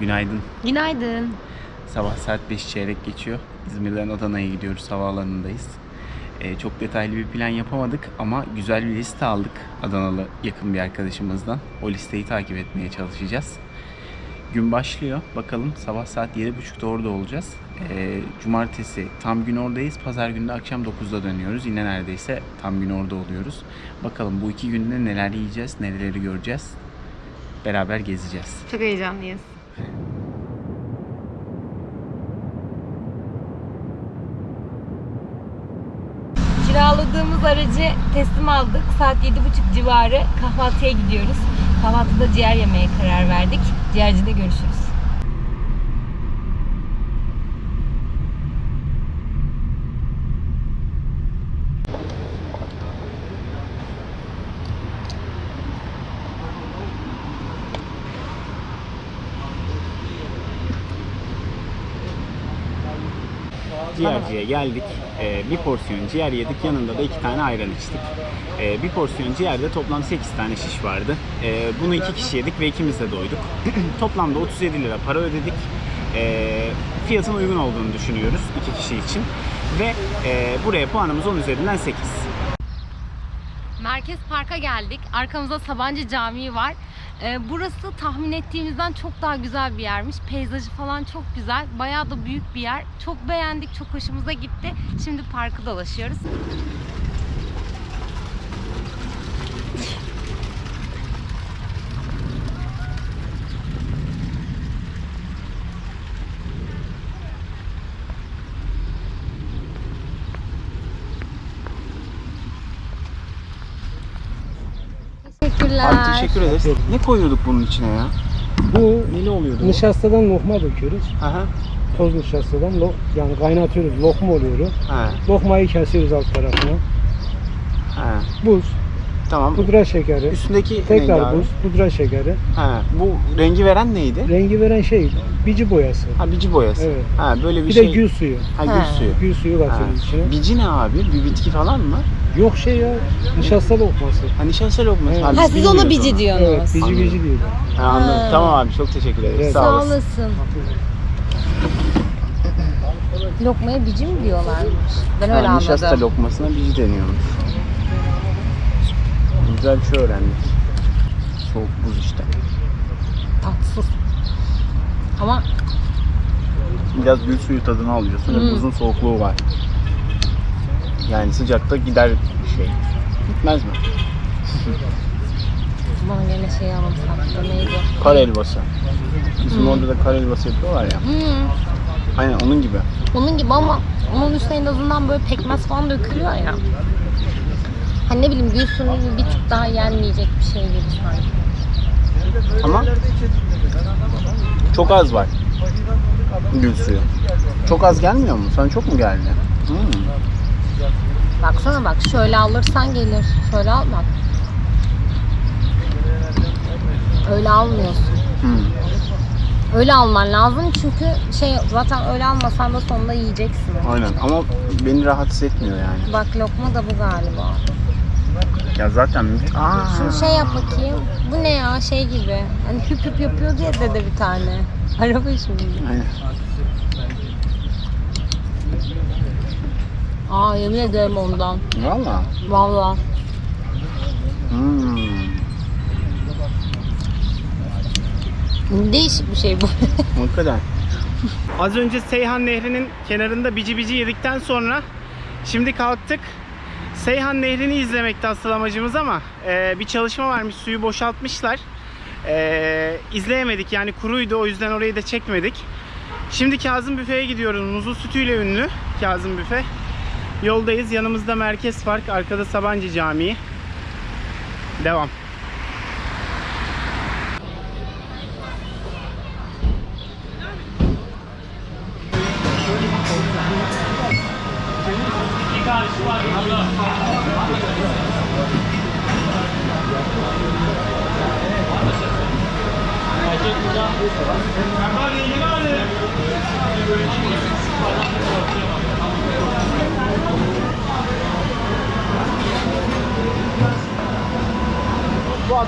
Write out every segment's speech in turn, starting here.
Günaydın. Günaydın. Sabah saat 5 çeyrek geçiyor. İzmir'den Adana'ya gidiyoruz. Havaalanındayız. Ee, çok detaylı bir plan yapamadık ama güzel bir liste aldık Adanalı yakın bir arkadaşımızdan. O listeyi takip etmeye çalışacağız. Gün başlıyor. Bakalım sabah saat 7.30'da orada olacağız. Ee, cumartesi tam gün oradayız. Pazar günü de akşam 9'da dönüyoruz. Yine neredeyse tam gün orada oluyoruz. Bakalım bu iki günde neler yiyeceğiz, nereleri göreceğiz. Beraber gezeceğiz. Çok heyecanlıyız. Kiraladığımız aracı teslim aldık. Saat 7.30 civarı kahvaltıya gidiyoruz. Kahvaltıda ciğer yemeye karar verdik. Ciğercide görüşürüz. Ciğerciye geldik. Ee, bir porsiyon ciğer yedik. Yanında da iki tane ayran içtik. Ee, bir porsiyon ciğerde toplam 8 tane şiş vardı. Ee, bunu iki kişi yedik ve ikimiz de doyduk. Toplamda 37 lira para ödedik. Ee, fiyatın uygun olduğunu düşünüyoruz iki kişi için. Ve e, buraya puanımız 10 üzerinden 8. Merkez Park'a geldik. Arkamızda Sabancı Camii var. Ee, burası tahmin ettiğimizden çok daha güzel bir yermiş. Peyzajı falan çok güzel. Bayağı da büyük bir yer. Çok beğendik, çok hoşumuza gitti. Şimdi parkı dolaşıyoruz. Teşekkürler. Abi teşekkür ederiz. Ne koyuyorduk bunun içine ya? Bu Neli oluyordu? bu? nişastadan lokma döküyoruz. Aha. Toz nişastadan lo, yani kaynatıyoruz. Lokma oluyor. Ha. Lokmayı kesiyoruz alt tarafına. Ha. Buz, Tamam. pudra şekeri, Üstündeki neydi tekrar abi? buz, pudra şekeri. Ha. Bu rengi veren neydi? Rengi veren şey bici boyası. Ha bici boyası. Evet. Ha böyle bir Bir şey. de gül suyu. Ha gül Ha. suyu. Gül suyu Ha. katıyoruz içine. Bici ne abi? Bir bitki falan mı? Yok şey ya, nişasta lokması. Ha nişasta lokması. Evet. Ha, biz Ha siz bilmiyoruz ona bici onu. diyorsunuz. Evet, bici Anladım. bici diyorlar. Ha, anladım. Ha. Tamam abi çok teşekkür ederiz. Evet. Sağ Sağ olasın. olasın. Lokmaya bici mi diyorlarmış? Ben öyle Ha, nişasta anladım. lokmasına bici deniyormuş. Güzel bir şey öğrendik. Soğuk buz işte. Tatsız. Ama Biraz gül suyu tadını alıyorsun ve Hmm. buzun soğukluğu var. Yani sıcakta gider şey. Gitmez mi? bana gene şey anımsattı. Neydi? Kar helvası. Bizim Hmm. orada da kar helvası yapıyorlar ya. Hmm. Aynen onun gibi. Onun gibi ama onun üstüne en azından böyle pekmez falan dökülüyor ya. Hani ne bileyim gül suyu bir tık daha yenmeyecek bir şey gibi sanki. Ama çok az var. Gül suyu. Çok az gelmiyor mu? Sana çok mu geldi? Hmm. Baksana bak şöyle alırsan gelir. Şöyle al bak. Öyle almıyorsun. Hmm. Öyle alman lazım çünkü şey zaten öyle almasan da sonunda yiyeceksin. Aynen ama beni rahatsız etmiyor yani. Bak lokma da bu galiba. Ya zaten Aa. Şunu şey yap bakayım. Bu ne ya şey gibi. Hani hüp hüp yapıyor diye dede bir tane. Araba şimdi. Aynen. Aa yemin ederim ondan. Valla. Valla. Hmm. Değişik bir şey bu. Hakikaten. Az önce Seyhan Nehri'nin kenarında bici bici yedikten sonra şimdi kalktık. Seyhan Nehri'ni izlemekti asıl amacımız ama e, bir çalışma varmış suyu boşaltmışlar. E, izleyemedik yani kuruydu o yüzden orayı da çekmedik. Şimdi Kazım Büfe'ye gidiyoruz. Muzlu sütüyle ünlü Kazım Büfe. Yoldayız. Yanımızda Merkez Park, arkada Sabancı Camii. Devam.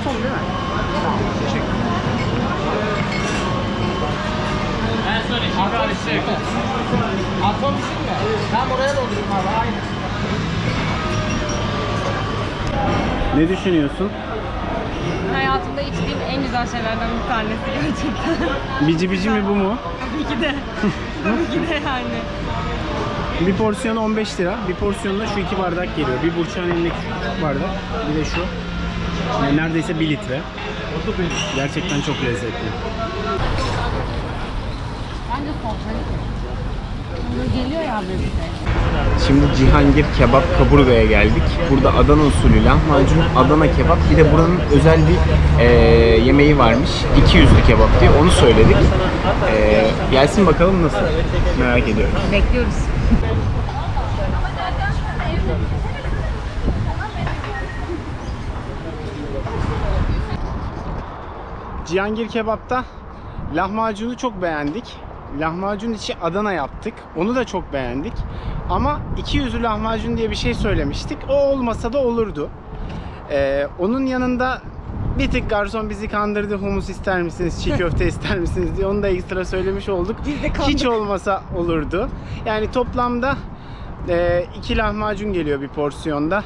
Atom değil mi? Tamam, teşekkür Ne düşünüyorsun? Hayatımda içtiğim en güzel şeylerden bir tanesi gerçekten. Bici bici mi bu mu? Tabii ki de. Tabii ki de yani. Bir porsiyon 15 lira. Bir porsiyonda şu iki bardak geliyor. Bir burçağın elindeki bardak. Bir de şu. Yani neredeyse 1 litre. Gerçekten çok lezzetli. Bence geliyor ya böyle. Şimdi Cihangir Kebap Kaburga'ya geldik. Burada Adana usulü lahmacun, Adana kebap. Bir de buranın özel bir e, yemeği varmış. 200'lü kebap diye onu söyledik. E, gelsin bakalım nasıl. Merak ediyorum. Bekliyoruz. Cihangir Kebap'ta lahmacunu çok beğendik. Lahmacun içi Adana yaptık. Onu da çok beğendik. Ama 200'lü lahmacun diye bir şey söylemiştik. O olmasa da olurdu. Ee, onun yanında bir tık garson bizi kandırdı. Humus ister misiniz, çiğ köfte ister misiniz diye. Onu da ekstra söylemiş olduk. Biz de Hiç olmasa olurdu. Yani toplamda e, lahmacun geliyor bir porsiyonda.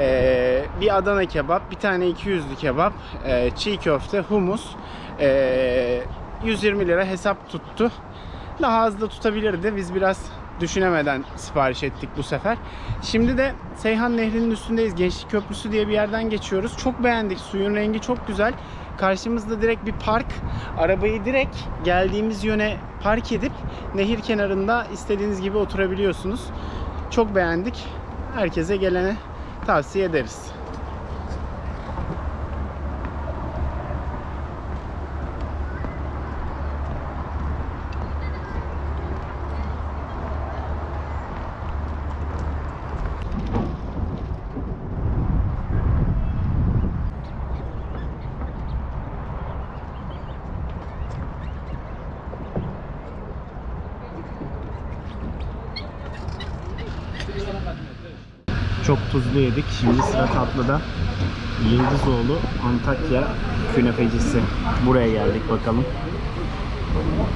E, bir Adana kebap, bir tane 200'lü kebap, e, çiğ köfte, humus. E, 120 lira hesap tuttu. Daha az da tutabilirdi. Biz biraz düşünemeden sipariş ettik bu sefer. Şimdi de Seyhan Nehri'nin üstündeyiz. Gençlik Köprüsü diye bir yerden geçiyoruz. Çok beğendik. Suyun rengi çok güzel. Karşımızda direkt bir park. Arabayı direkt geldiğimiz yöne park edip nehir kenarında istediğiniz gibi oturabiliyorsunuz. Çok beğendik. Herkese gelene tavsiye ederiz. Çok tuzlu yedik. Şimdi sıra tatlıda. Yıldızoğlu Antakya künefecisi. Buraya geldik bakalım.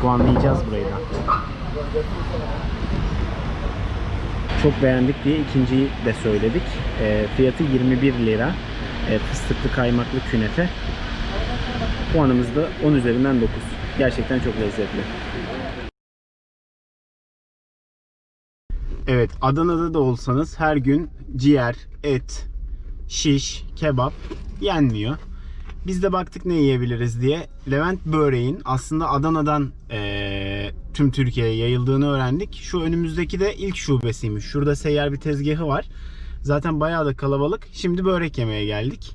Puanlayacağız burayı da. Çok beğendik diye ikinciyi de söyledik. E, fiyatı 21 lira. E, fıstıklı kaymaklı künefe. Puanımız da 10 üzerinden 9. Gerçekten çok lezzetli. Evet, Adana'da da olsanız her gün ciğer, et, şiş, kebap yenmiyor. Biz de baktık ne yiyebiliriz diye. Levent Böreğin aslında Adana'dan eee, tüm Türkiye'ye yayıldığını öğrendik. Şu önümüzdeki de ilk şubesiymiş. Şurada seyyar bir tezgahı var. Zaten bayağı da kalabalık. Şimdi börek yemeye geldik.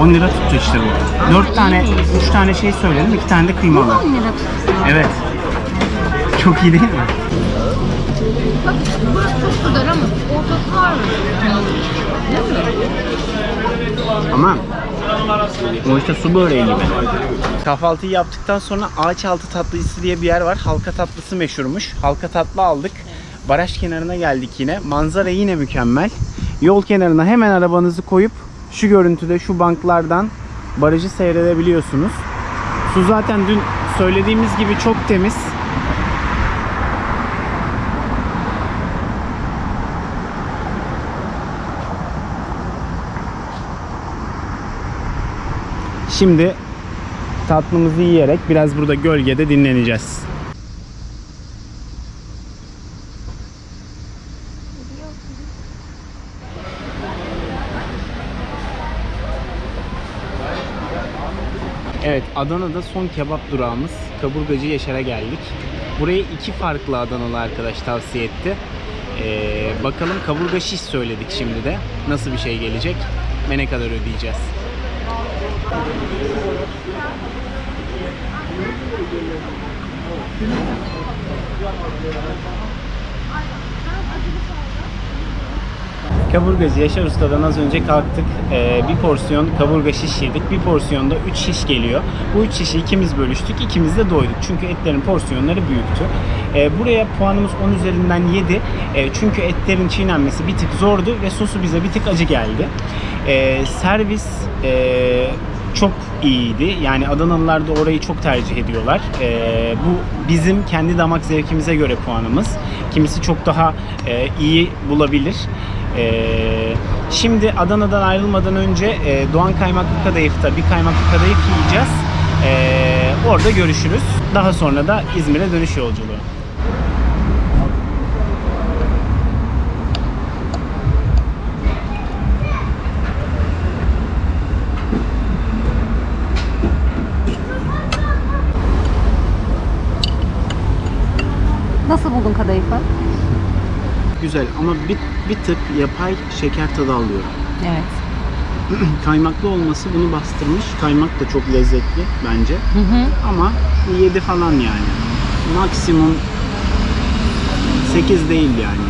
10 lira tuttu işte bu. 4 tane, 3 tane şey söyledim, 2 tane de kıymalı. 10 lira tutsun. Evet. Çok iyi değil mi? Bak burası çok kadar ama ortası var mı? Ama o işte su böreği gibi. Kahvaltıyı yaptıktan sonra ağaç altı tatlıcısı diye bir yer var. Halka tatlısı meşhurmuş. Halka tatlı aldık. Baraj kenarına geldik yine. Manzara yine mükemmel. Yol kenarına hemen arabanızı koyup şu görüntüde şu banklardan barajı seyredebiliyorsunuz. Su zaten dün söylediğimiz gibi çok temiz. Şimdi tatlımızı yiyerek biraz burada gölgede dinleneceğiz. Evet, Adana'da son kebap durağımız Kaburgacı Yaşar'a geldik. Burayı iki farklı Adanalı arkadaş tavsiye etti. Ee, bakalım kaburga şiş söyledik şimdi de. Nasıl bir şey gelecek ve ne kadar ödeyeceğiz. Kaburgacı Yaşar Usta'dan az önce kalktık. Ee, bir porsiyon kaburga şiş yedik. Bir porsiyonda 3 şiş geliyor. Bu 3 şişi ikimiz bölüştük. ikimiz de doyduk. Çünkü etlerin porsiyonları büyüktü. Ee, buraya puanımız 10 üzerinden 7. Ee, çünkü etlerin çiğnenmesi bir tık zordu ve sosu bize bir tık acı geldi. Ee, servis ee, çok iyiydi. Yani Adanalılar da orayı çok tercih ediyorlar. Ee, bu bizim kendi damak zevkimize göre puanımız. Kimisi çok daha e, iyi bulabilir. Ee, şimdi Adana'dan ayrılmadan önce e, Doğan Kaymaklı Kadayıf'ta bir kaymaklı kadayıf yiyeceğiz. Ee, orada görüşürüz. Daha sonra da İzmir'e dönüş yolculuğu. Nasıl buldun kadayıfı? Güzel ama bir, bir tık yapay şeker tadı alıyorum. Evet. Kaymaklı olması bunu bastırmış. Kaymak da çok lezzetli bence. Hı hı. Ama 7 falan yani. Maksimum 8 değil yani.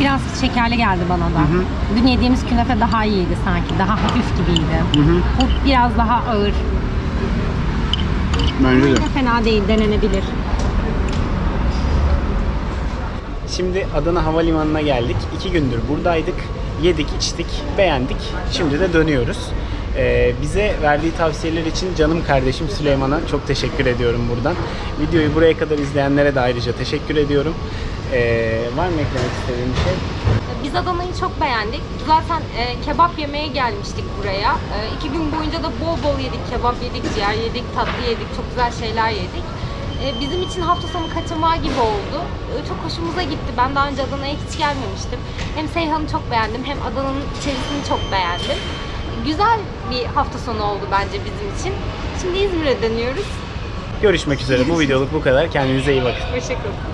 Biraz şekerli geldi bana da. Hı hı. Dün yediğimiz künefe daha iyiydi sanki. Daha hafif gibiydi. Hı hı. Bu biraz daha ağır. Bence de. Fena değil, denenebilir. Şimdi Adana Havalimanı'na geldik. İki gündür buradaydık. Yedik, içtik, beğendik. Şimdi de dönüyoruz. Ee, bize verdiği tavsiyeler için canım kardeşim Süleyman'a çok teşekkür ediyorum buradan. Videoyu buraya kadar izleyenlere de ayrıca teşekkür ediyorum. Ee, var mı eklemek istediğin bir şey? Biz Adana'yı çok beğendik. Zaten e, kebap yemeye gelmiştik buraya. E, iki gün boyunca da bol bol yedik. Kebap yedik, ciğer yedik, tatlı yedik. Çok güzel şeyler yedik. E, bizim için hafta sonu kaçamağı gibi oldu. E, çok hoşumuza gitti. Ben daha önce Adana'ya hiç gelmemiştim. Hem Seyhan'ı çok beğendim hem Adana'nın içerisini çok beğendim. Güzel bir hafta sonu oldu bence bizim için. Şimdi İzmir'e dönüyoruz. Görüşmek üzere. Bu videoluk bu kadar. Kendinize iyi bakın. Hoşçakalın.